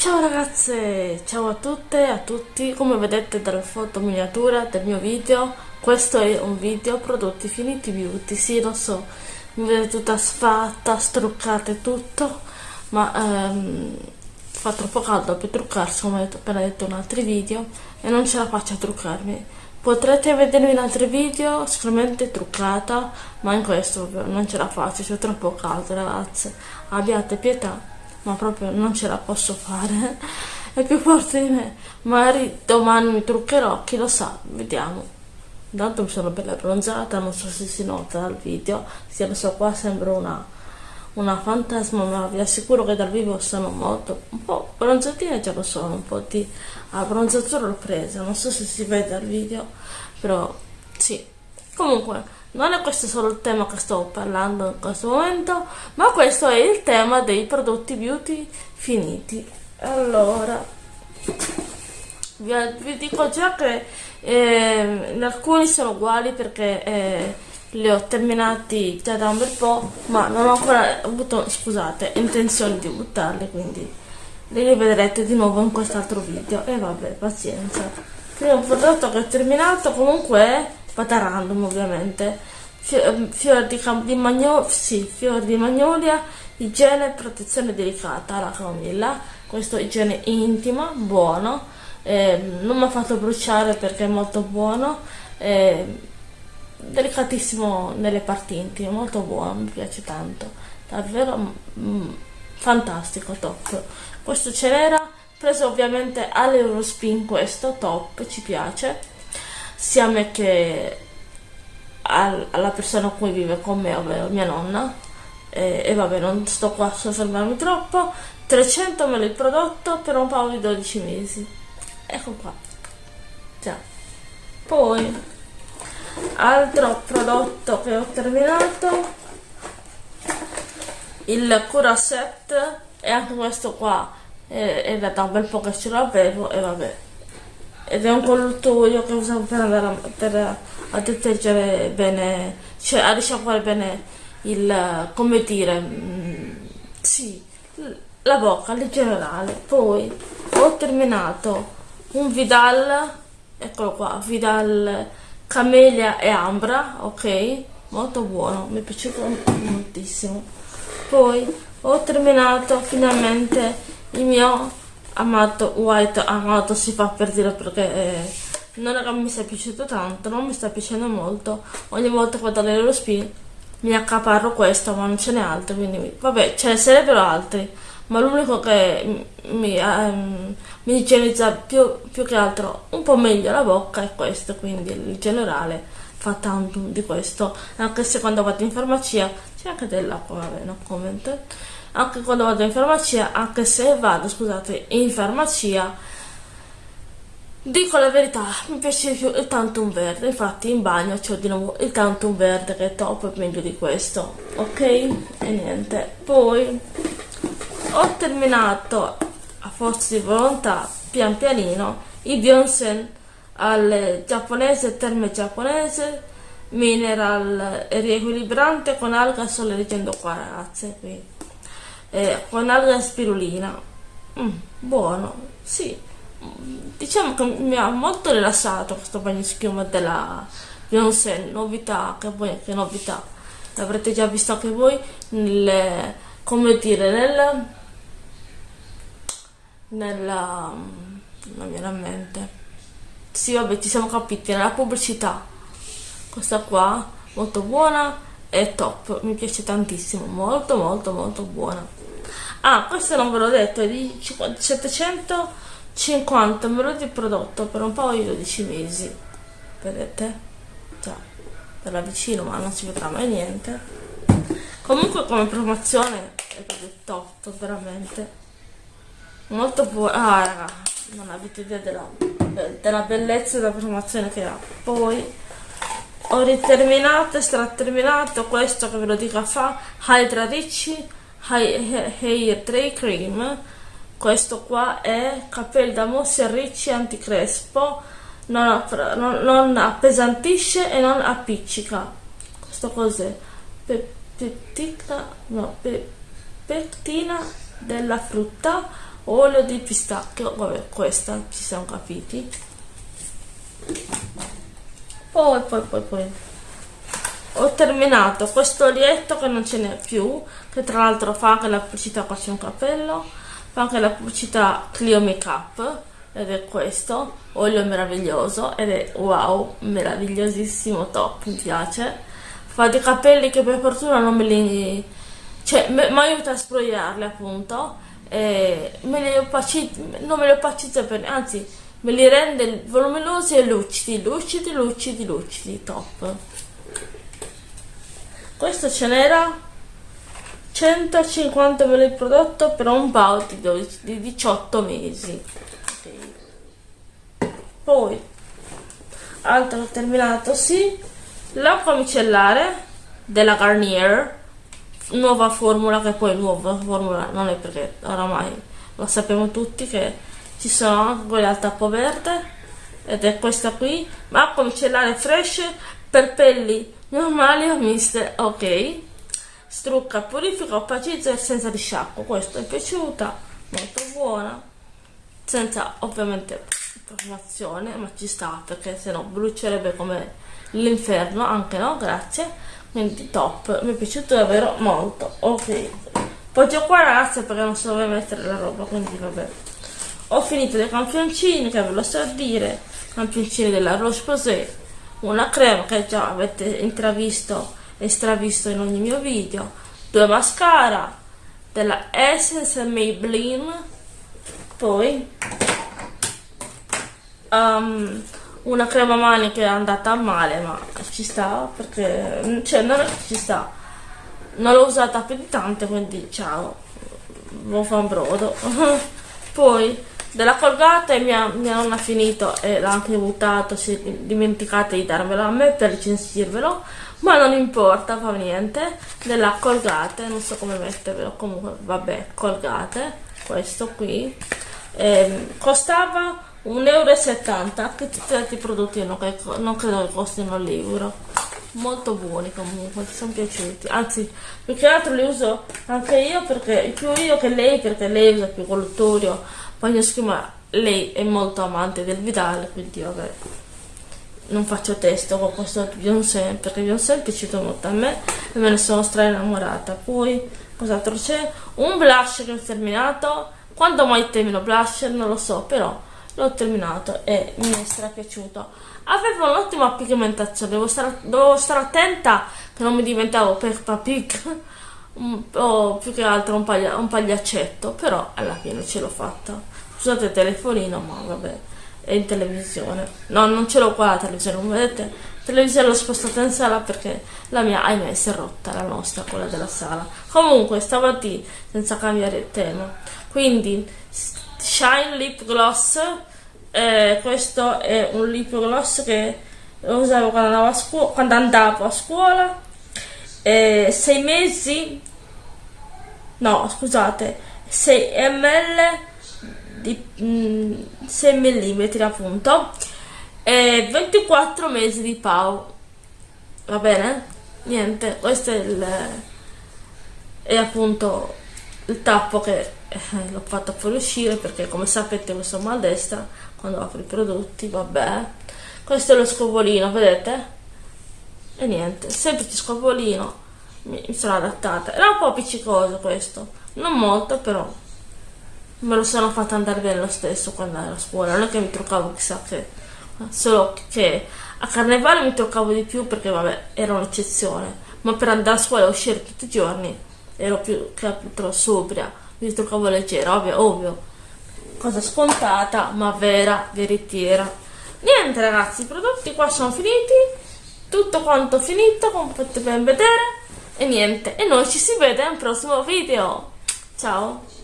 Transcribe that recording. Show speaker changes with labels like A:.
A: Ciao ragazze, ciao a tutte e a tutti, come vedete dalla foto miniatura del mio video, questo è un video prodotti finiti beauty, sì lo so, mi vedete tutta sfatta, struccata e tutto, ma ehm, fa troppo caldo per truccarsi come ho appena detto in altri video e non ce la faccio a truccarmi. Potrete vedermi in altri video sicuramente truccata, ma in questo non ce la faccio, c'è troppo caldo ragazze, abbiate pietà ma proprio non ce la posso fare. È più forte di me. Magari domani mi truccherò chi lo sa vediamo. Intanto mi sono bella bronzata non so se si nota dal video. Se lo so qua sembra una una fantasma ma vi assicuro che dal vivo sono molto un po' bronzatina già lo sono un po' di abbronzatura l'ho presa. Non so se si vede dal video però comunque non è questo solo il tema che sto parlando in questo momento, ma questo è il tema dei prodotti beauty finiti. Allora, vi, vi dico già che eh, alcuni sono uguali perché eh, li ho terminati già da un bel po', ma non ho ancora avuto, scusate, intenzione di buttarli, quindi li rivedrete di nuovo in quest'altro video. E vabbè, pazienza. Il primo prodotto che ho terminato comunque è vada random ovviamente. Ehm, fior di, di, magno sì, fior di magnolia igiene e protezione delicata. Alla camomilla questo igiene intima buono. Eh, non mi ha fatto bruciare perché è molto buono. Eh, delicatissimo nelle parti intime molto buono mi piace tanto. Davvero mm, fantastico top. Questo ce n'era preso ovviamente all'Eurospin questo top ci piace sia a me che al, alla persona con cui vive con me, ovvero mia nonna. E, e vabbè, non sto qua a soffermarmi troppo. 300 ml il prodotto per un paio di 12 mesi. Ecco qua. Già. Poi, altro prodotto che ho terminato, il Cura Set, e anche questo qua è, da un bel po' che ce l'avevo e vabbè ed è un colluttoio che usiamo per andare a, per a detergere bene, cioè a risciacquare bene il, come dire, mm, sì, la bocca in generale. Poi ho terminato un Vidal, eccolo qua, Vidal Camelia e Ambra, ok? Molto buono, mi è piaciuto moltissimo. Poi ho terminato finalmente il mio amato white amato si fa per dire perché eh, non che mi sia piaciuto tanto non mi sta piacendo molto. Ogni volta che vado a lo spin mi accaparro questo ma non ce n'è altro quindi vabbè ce ne sarebbero altri ma l'unico che mi, um, mi igienizza più, più, che altro un po' meglio la bocca è questo quindi il generale fa tanto di questo anche se quando vado in farmacia c'è anche dell'acqua vabbè no comment anche quando vado in farmacia, anche se vado, scusate, in farmacia, dico la verità, mi piace più il Tantum Verde, infatti in bagno c'ho di nuovo il Tantum Verde che è top, meglio di questo, ok? E niente, poi ho terminato a forza di volontà, pian pianino, i Bionsen al giapponese, terme giapponese, mineral riequilibrante con alga sole leggendo qua ragazze qui eh, con alga spirulina. Mm, buono sì. Diciamo che mi ha molto rilassato questo bagno schiuma della Beyoncé. Novità che poi che novità. L'avrete già visto anche voi nel come dire nel nella non viene a mente. Sì vabbè ci siamo capiti nella pubblicità. Questa qua molto buona e top mi piace tantissimo molto molto molto buona. Ah questo non ve l'ho detto è di 750 ml di prodotto per un paio di 12 mesi. Vedete? Già per la vicino ma non si vedrà mai niente. Comunque come promozione è proprio top veramente. Molto buono ah raga non avete idea della, della bellezza della promozione che ha. Poi ho riterminato straterminato questo che ve lo dico a fa Hydra Ricci Hair Tray Cream. Questo qua è capelli da mossi ricci anticrespo. Non, non, non, appesantisce e non appiccica. Questo cos'è? Pe, peptina no, pe, pectina della frutta olio di pistacchio. Vabbè questa ci siamo capiti poi poi poi poi. Ho terminato questo olietto che non ce n'è più che tra l'altro fa anche la pubblicità qua c'è un cappello fa anche la pubblicità Clio Makeup ed è questo olio meraviglioso ed è wow meravigliosissimo top mi piace. Fa dei capelli che per fortuna non me li cioè mi aiuta a sbrogliarli appunto e me li opacizza non me li opacizza per anzi me li rende voluminosi e lucidi lucidi lucidi lucidi top. Questo ce n'era 150 ml di prodotto per un paio di 18 mesi. Poi altro terminato sì l'acqua micellare della Garnier nuova formula che poi nuova formula non è perché oramai lo sappiamo tutti che ci sono anche quelle al tappo verde ed è questa qui. Ma acqua micellare fresh per pelli normali o miste ok. Strucca purifica opacizza e senza risciacquo. Questa è piaciuta molto buona. Senza ovviamente profumazione ma ci sta perché se no brucierebbe come l'inferno anche no grazie. Quindi top mi è piaciuto davvero molto ok. Poi c'ho qua ragazzi perché non so dove mettere la roba quindi vabbè ho finito dei campioncini che ve lo so dire. Campioncini della Roche Posay. Una crema che già avete intravisto e stravisto in ogni mio video. Due mascara della Essence Maybelline. Poi um, una crema mani che è andata male ma ci sta perché cioè non è che ci sta. Non l'ho usata più di tante quindi ciao. Buon brodo poi della colgate mia, mia nonna ha finito e l'ha anche buttato si è dimenticata di darmelo a me per recensirvelo ma non importa fa niente della colgate non so come mettervelo comunque vabbè colgate questo qui eh, costava 1,70 euro anche tutti altri prodotti non, non credo che costino l'euro molto buoni comunque ti sono piaciuti. Anzi più che altro li uso anche io perché più io che lei perché lei usa più colluttorio bagno schiuma lei è molto amante del Vidal quindi vabbè non faccio testo con questo Beyoncé perché Beyoncé è piaciuto molto a me e me ne sono stra innamorata poi cos'altro c'è? Un blush che ho terminato quando mai termino blush non lo so però l'ho terminato e mi è stra piaciuto aveva un'ottima pigmentazione devo stare, dovevo stare attenta che non mi diventavo Peppa Pig o più che altro un, paglia, un pagliaccetto però alla fine ce l'ho fatta. Scusate il telefonino ma vabbè è in televisione. No non ce l'ho qua la televisione come vedete la televisione l'ho spostata in sala perché la mia ahimè si è rotta la nostra quella della sala. Comunque stavolta senza cambiare tema. Quindi Shine Lip Gloss eh, questo è un lip gloss che usavo quando andavo a, scuola, quando andavo a scuola eh, 6 mesi no scusate 6 ml di mm, 6 mm appunto e 24 mesi di Pau. Va bene? niente questo è il è appunto il tappo che eh, l'ho fatto fuoriuscire perché come sapete questo mal destra quando apro i prodotti vabbè. Questo è lo scovolino vedete? E niente semplice scovolino. mi, mi sono adattata era un po' appiccicoso questo non molto però me lo sono fatta andare bene lo stesso quando ero a scuola non è che mi truccavo chissà che solo che a carnevale mi truccavo di più perché vabbè era un'eccezione ma per andare a scuola e uscire tutti i giorni ero più che altro sobria mi truccavo leggera, ovvio, ovvio. Cosa scontata, ma vera, veritiera. Niente ragazzi, i prodotti qua sono finiti. Tutto quanto finito, come potete ben vedere. E niente, e noi ci si vede al prossimo video. Ciao!